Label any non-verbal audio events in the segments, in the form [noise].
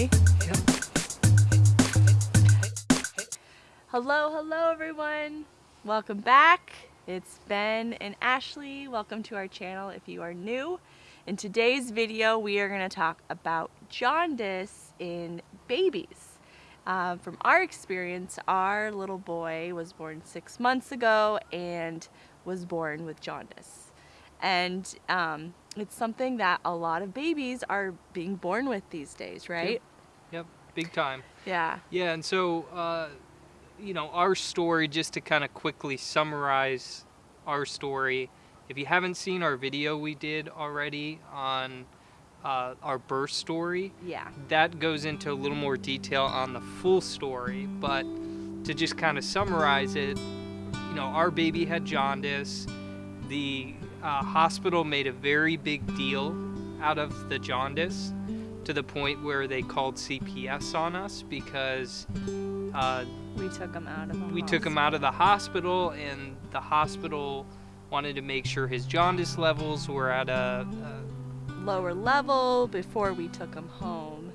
Ready? Hello, hello everyone. Welcome back. It's Ben and Ashley. Welcome to our channel if you are new. In today's video, we are going to talk about jaundice in babies. Uh, from our experience, our little boy was born six months ago and was born with jaundice. And um, it's something that a lot of babies are being born with these days, right? Big time. Yeah. Yeah, and so, uh, you know, our story, just to kind of quickly summarize our story, if you haven't seen our video we did already on uh, our birth story, Yeah. that goes into a little more detail on the full story. But to just kind of summarize it, you know, our baby had jaundice. The uh, hospital made a very big deal out of the jaundice to the point where they called CPS on us because uh, We took him out of the we took him out of the hospital and the hospital wanted to make sure his jaundice levels were at a, a lower level before we took him home.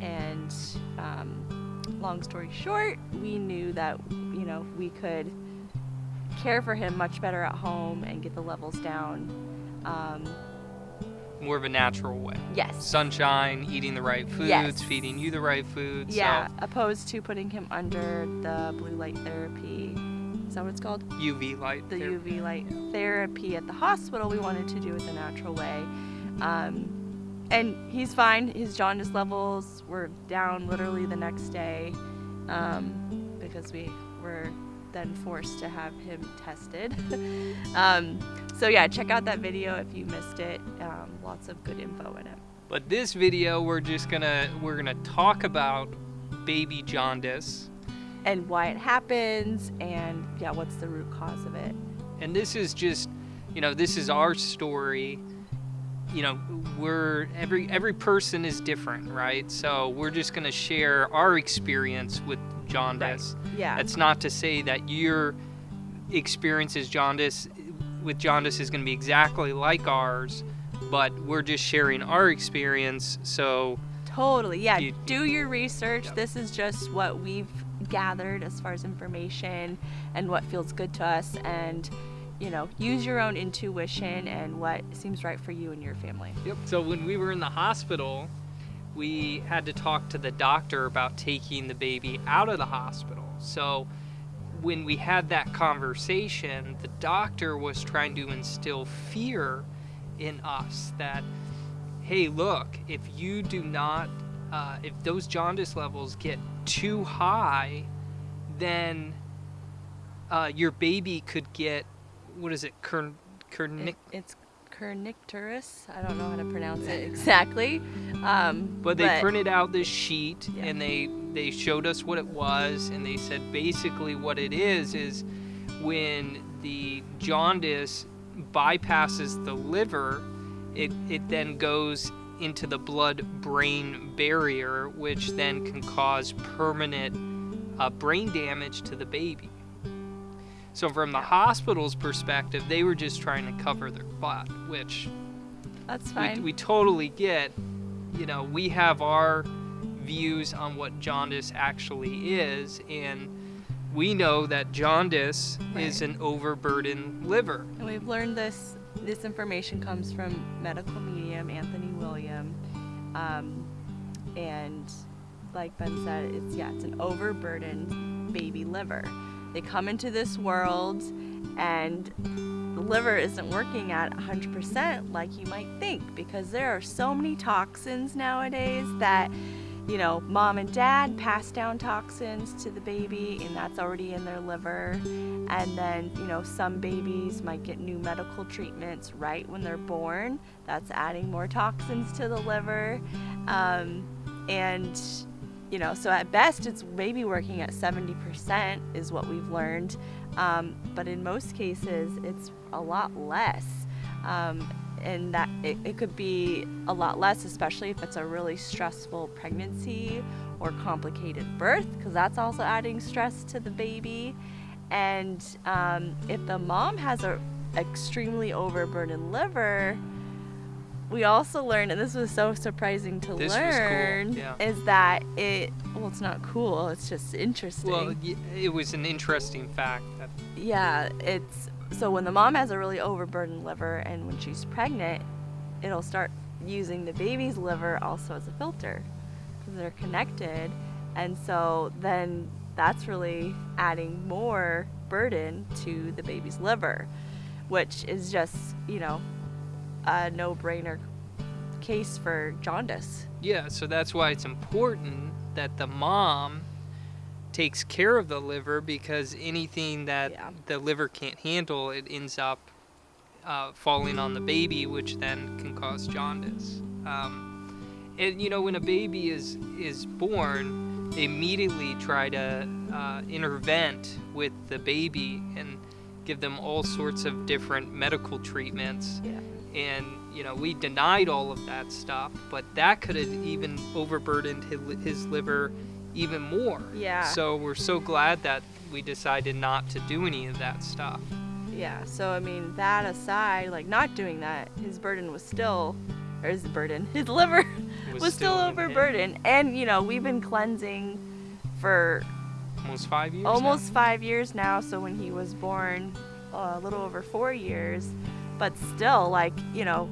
And um, long story short, we knew that you know we could care for him much better at home and get the levels down. Um, more of a natural way. yes. Sunshine, eating the right foods, Yes. feeding you the right foods. Yeah, opposed to putting him under the blue light therapy. Is that what it's called? UV light. the therapy. UV light therapy at the hospital, we wanted to do it the natural way. Um, and he's fine. His jaundice levels were down literally the next day um, because we were then forced to have him tested. [laughs] um, so yeah, check out that video if you missed it. Um, lots of good info in it. But this video, we're just gonna we're gonna talk about baby jaundice, And why it happens, and yeah, what's the root cause of it? and this is just, you know, this is our story. You know, we're every every person is different, right? So we're just gonna share our experience with jaundice. Yeah. That's not to say that your experience is jaundice with jaundice is going to be exactly like ours, but we're just sharing our experience. So Totally. Yeah. You- Do your research. This is just what we've gathered as far as information and what feels good to us. And, you know, use your own intuition and what seems right for you and your family. Yep. So when we were in the hospital, we had to talk to the doctor about taking the baby out of the hospital. So when we had that conversation, the doctor was trying to instill fear in us that, hey, look, if you do not, uh, if those jaundice levels get too high, then uh, your baby could get, what is it, Kern, Kernick, It, it's kernicterus. I don't know how to pronounce it exactly. Um, But they printed out this sheet Yeah. and they they showed us what it was and they said basically what it is is when the jaundice bypasses the liver, it, it then goes into the blood brain barrier, which then can cause permanent uh, brain damage to the baby. So, from the hospital's perspective, they were just trying to cover their butt, which That's we, fine. we totally get you know we have our views on what jaundice actually is and we know that jaundice is an overburdened liver And we've learned this. This information comes from medical medium Anthony William, um, and like Ben said, it's yeah, it's an overburdened baby liver. They come into this world, and the liver isn't working at 100% like you might think because there are so many toxins nowadays that you know, mom and dad pass down toxins to the baby, and that's already in their liver. And then, you know, some babies might get new medical treatments right when they're born. That's adding more toxins to the liver. Um, and, you know, so at best, it's maybe working at 70%, is what we've learned. Um, but in most cases, it's a lot less. Um, and that it, it could be a lot less, especially if it's a really stressful pregnancy or complicated birth, because that's also adding stress to the baby. And um, if the mom has a extremely overburdened liver, we also learned, and this was so surprising to This was cool, learn, yeah. is that it. Well, it's not cool. It's just interesting. Well, it was an interesting fact that yeah, it's so when the mom has a really overburdened liver, and when she's pregnant, it'll start using the baby's liver also as a filter because they're connected, and so then that's really adding more burden to the baby's liver, which is just you know a no-brainer case for jaundice. Yeah, so that's why it's important that the mom takes care of the liver because anything that Yeah. the liver can't handle, it ends up uh, falling on the baby, which then can cause jaundice. Um, and you know, when a baby is is born, they immediately try to uh, intervent with the baby and give them all sorts of different medical treatments Yeah. And you know we denied all of that stuff but that could have even overburdened his, his liver even more Yeah. so we're so glad that we decided not to do any of that stuff Yeah, so I mean, that aside, like not doing that, his burden was still, or his burden, [laughs] his liver It was, still, him. overburdened. And, you know, we've been cleansing for almost five years now. almost five years now. So when he was born, uh, a little over four years. But still, like, you know,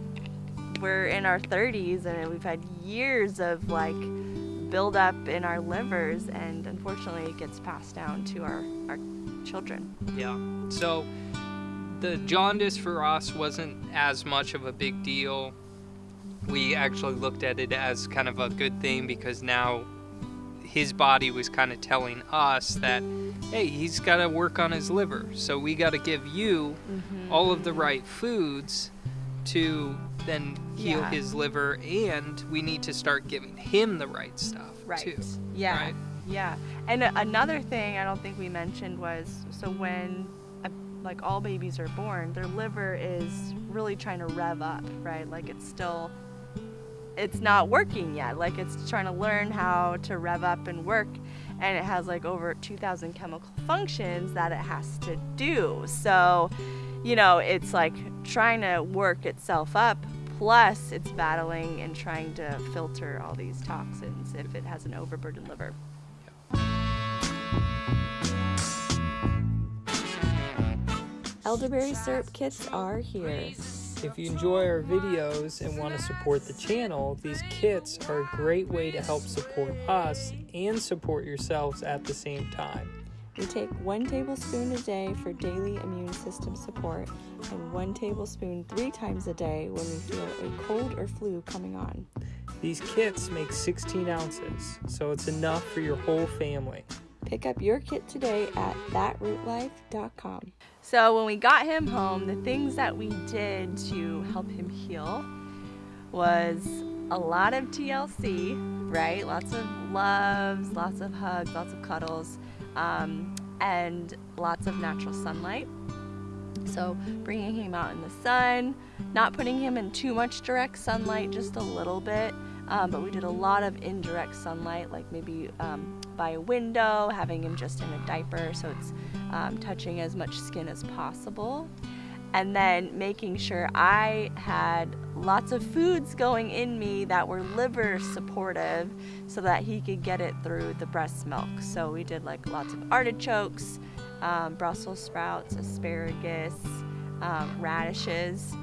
we're in our 30s and we've had years of like buildup in our livers. And unfortunately, it gets passed down to our, our children. Yeah. So the jaundice for us wasn't as much of a big deal. We actually looked at it as kind of a good thing because now his body was kind of telling us that, hey, he's got to work on his liver. So we got to give you mm-hmm. all of the right foods to then heal Yeah. his liver, and we need to start giving him the right stuff Right. too. Yeah. Right? Yeah. And another thing I don't think we mentioned was so when a, like all babies are born, their liver is really trying to rev up, right? Like it's still it's not working yet. Like it's trying to learn how to rev up and work and it has like over 2000 chemical functions that it has to do. So, you know, it's like trying to work itself up plus it's battling and trying to filter all these toxins if it has an overburdened liver. Elderberry syrup kits are here. If you enjoy our videos and want to support the channel, these kits are a great way to help support us and support yourselves at the same time. We take one tablespoon a day for daily immune system support and one tablespoon three times a day when we feel a cold or flu coming on. These kits make 16 ounces, so it's enough for your whole family. Pick up your kit today at thatrootlife.com. So, when we got him home, the things that we did to help him heal was a lot of TLC, right? Lots of loves, lots of hugs, lots of cuddles, um, and lots of natural sunlight. So, bringing him out in the sun, not putting him in too much direct sunlight, just a little bit. Um, but we did a lot of indirect sunlight, like maybe um, by a window, having him just in a diaper so it's um, touching as much skin as possible. And then making sure I had lots of foods going in me that were liver supportive so that he could get it through the breast milk. So we did like lots of artichokes, um, Brussels sprouts, asparagus, um, radishes.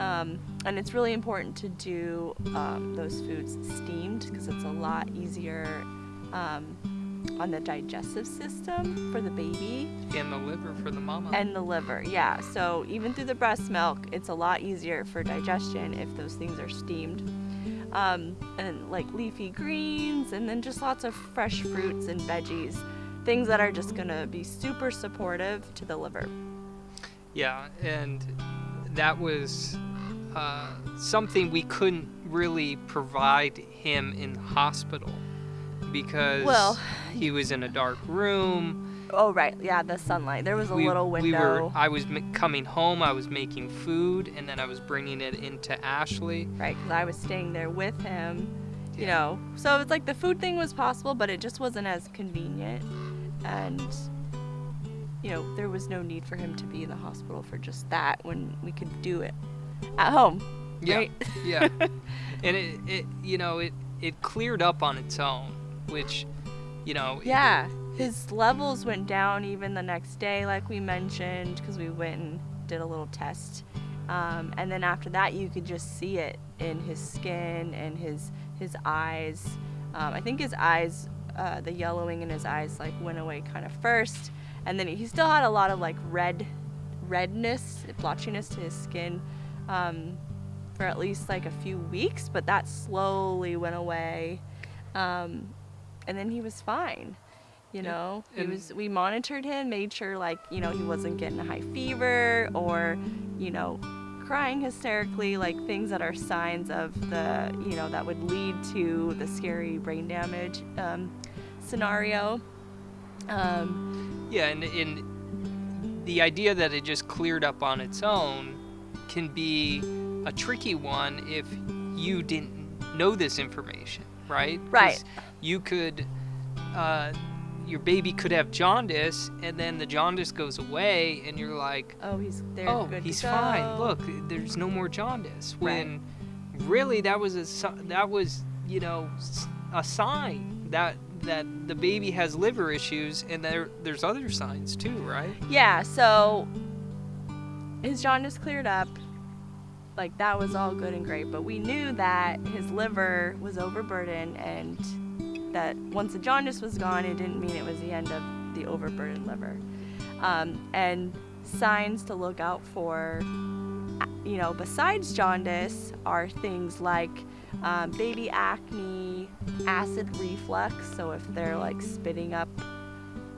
Um, and it's really important to do um, those foods steamed because it's a lot easier um, on the digestive system for the baby And the liver for the mama. and the liver. Yeah, so even through the breast milk, it's a lot easier for digestion if those things are steamed. Um, and like leafy greens, and then just lots of fresh fruits and veggies, things that are just gonna be super supportive to the liver. Yeah, and that was uh, something we couldn't really provide him in the hospital because Well, he was in a dark room. Oh right, yeah, the sunlight. There was a we, little we were. I was m- coming home. I was making food, and then I was bringing it into Ashley. right because i was staying there with him Yeah. you know so it's like the food thing was possible but it just wasn't as convenient and you know there was no need for him to be in the hospital for just that when we could do it at home Yeah. right? Yeah. [laughs] and it, it, you know, it, it cleared up on its own, which, you know. it- Yeah, his levels went down even the next day, like we mentioned, because we went and did a little test. Um, and then after that, you could just see it in his skin and his his eyes. Um, I think his eyes, uh, the yellowing in his eyes, like went away kind of first, and then he still had a lot of like red, redness, blotchiness to his skin. Um, for at least like a few weeks, but that slowly went away. Um, and then he was fine. You know, he and- was. We monitored him, made sure like you know he wasn't getting a high fever or, you know, crying hysterically, like things that are signs of the you know that would lead to the scary brain damage um, scenario. Um, Yeah, and, and the idea that it just cleared up on its own can be a tricky one if you didn't know this information, right? Right. You could, uh, your baby could have jaundice, and then the jaundice goes away, and you're like, oh, he's there. oh, he's fine. Look, there's no more jaundice. Right. When really that was a that was you know a sign that that the baby has liver issues, and there there's other signs too, right? Yeah, so his jaundice cleared up. Like that was all good and great, but we knew that his liver was overburdened and that once the jaundice was gone, it didn't mean it was the end of the overburdened liver. Um, and signs to look out for, you know, besides jaundice are things like um, baby acne, acid reflux. So if they're like spitting up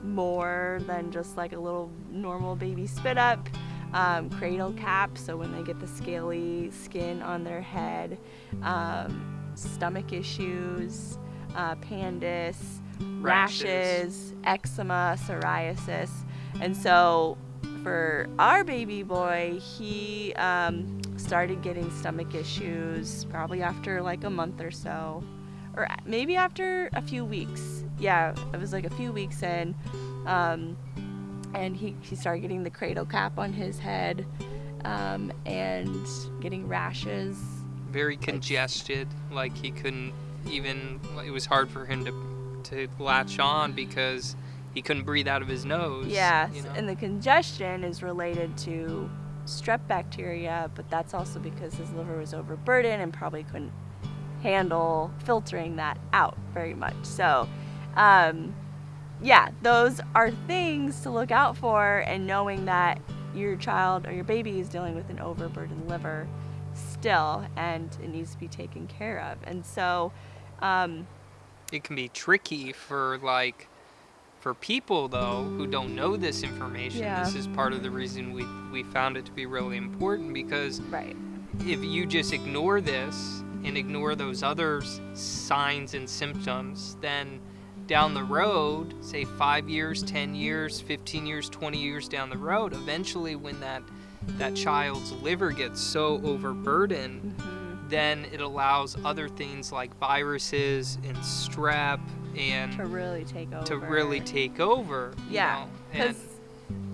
more than just like a little normal baby spit up. Um, cradle cap, so when they get the scaly skin on their head. Um, stomach issues, uh, pandis, Rashes. rashes, eczema, psoriasis. And so for our baby boy, he um, started getting stomach issues probably after like a month or so or maybe after a few weeks. Yeah, it was like a few weeks in. Um, and he, he started getting the cradle cap on his head um, and getting rashes. Very congested, like he couldn't even. It was hard for him to to latch on because he couldn't breathe out of his nose. Yeah, you know? and the congestion is related to strep bacteria, but that's also because his liver was overburdened and probably couldn't handle filtering that out very much. So, um, yeah, those are things to look out for, and knowing that your child or your baby is dealing with an overburdened liver still, and it needs to be taken care of. And so, um, it can be tricky for like for people though who don't know this information Yeah. this is part of the reason we we found it to be really important because right, if you just ignore this and ignore those other signs and symptoms then down the road say 5 years 10 years 15 years 20 years down the road eventually when that that child's liver gets so overburdened hmm then it allows other things like viruses and strep and to really take over. to really take over. you Yeah, because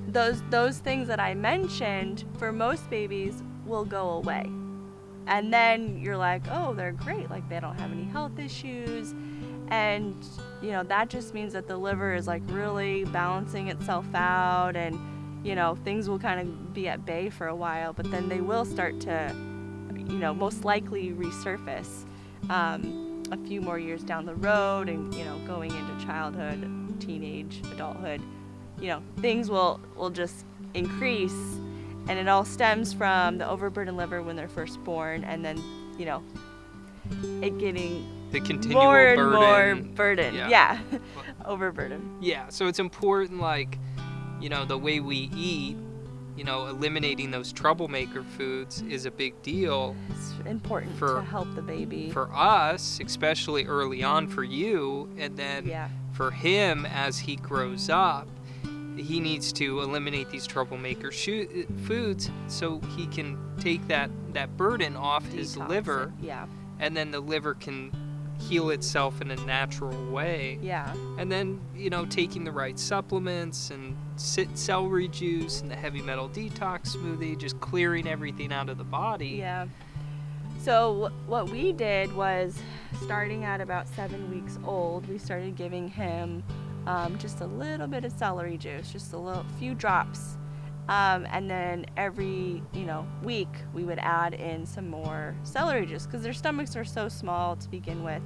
those those things that I mentioned for most babies will go away, and then you're like, oh, they're great, like they don't have any health issues, and you know that just means that the liver is like really balancing itself out, and you know things will kind of be at bay for a while, but then they will start to, you know, most likely resurface. Um, a few more years down the road and you know going into childhood teenage adulthood you know things will will just increase. And it all stems from the overburdened liver when they're first born and then you know it getting the continual more and burden. more burden. Yeah. yeah, [laughs] overburden. Yeah, so it's important, like, you know, the way we eat, you know, eliminating those troublemaker foods is a big deal it's important For- to help the baby for us, especially early on for you, and then yeah for him as he grows up. He needs to eliminate these troublemaker shu- foods so he can take that, that burden off his liver, it. yeah and then the liver can heal itself in a natural way. yeah. And then you know taking the right supplements and sit celery juice and the heavy metal detox smoothie just clearing everything out of the body. Yeah. So wh- what we did was, starting at about seven weeks old, we started giving him um, just a little bit of celery juice, just a little few drops, um, and then every you know week we would add in some more celery juice because their stomachs are so small to begin with.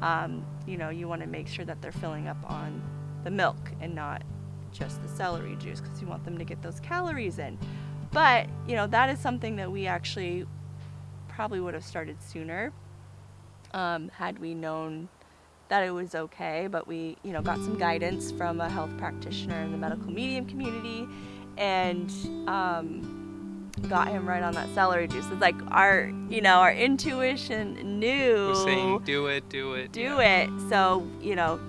Um, you know, you want to make sure that they're filling up on the milk and not just the celery juice because you want them to get those calories in. But you know that is something that we actually probably would have started sooner um, had we known that it was okay. But we, you know, got some guidance from a health practitioner in the medical medium community, and um, got him right on that celery juice. It's like our, you know, our intuition knew Was saying do it, do it. do yeah. it. So, you know,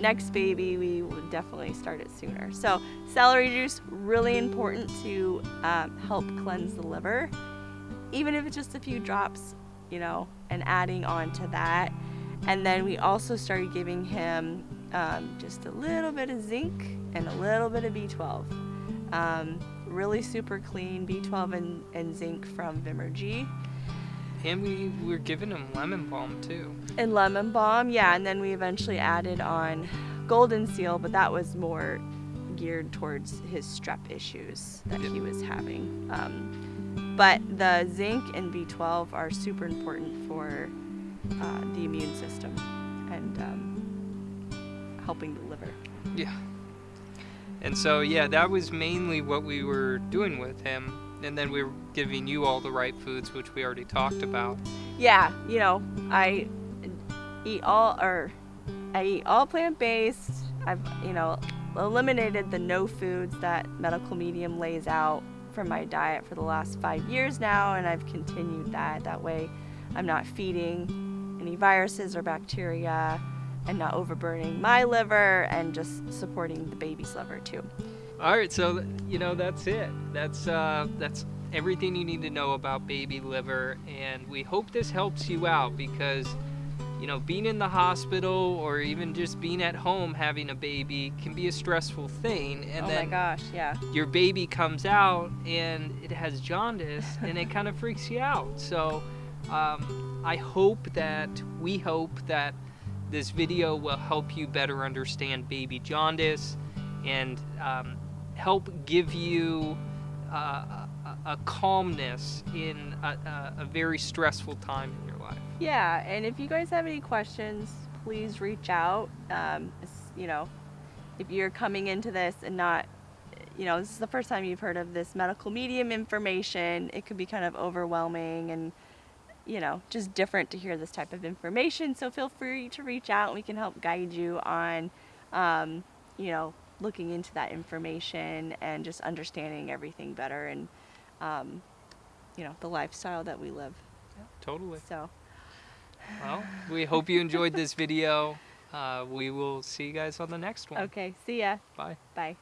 next baby, we would definitely start it sooner. So, celery juice, really important to um, help cleanse the liver, even if it's just a few drops, you know, and adding on to that. And then we also started giving him um, just a little bit of zinc and a little bit of B12. Um, really super clean B12 and, and zinc from Vimergy. And we were giving him lemon balm too. and lemon balm yeah and then we eventually added on golden seal but that was more geared towards his strep issues that he was having um, but the zinc and b12 are super important for uh, the immune system and um, helping the liver Yeah. And so, yeah, that was mainly what we were doing with him. And then we were giving you all the right foods, which we already talked about. yeah you know i eat all or i eat all plant-based i've you know eliminated the no foods that medical medium lays out from my diet for the last five years now and i've continued that that way i'm not feeding any viruses or bacteria and not overburning my liver and just supporting the baby's liver too All right, so you know that's it. That's uh, that's everything you need to know about baby liver, and we hope this helps you out because you know being in the hospital or even just being at home having a baby can be a stressful thing, and oh then my gosh yeah your baby comes out and it has jaundice and it kind of freaks you out. So um, I hope that we hope that this video will help you better understand baby jaundice and um, help give you uh, a, a calmness in a, a, a very stressful time in your life. Yeah, and if you guys have any questions, please reach out. Um, you know, if you're coming into this and not, you know, this is the first time you've heard of this medical medium information, it could be kind of overwhelming and, you know, just different to hear this type of information. So feel free to reach out and we can help guide you on, um, you know, looking into that information and just understanding everything better and, um, you know, the lifestyle that we live. Totally. So. Well, we hope you enjoyed this video. Uh, we will see you guys on the next one. Okay, see ya. Bye. Bye.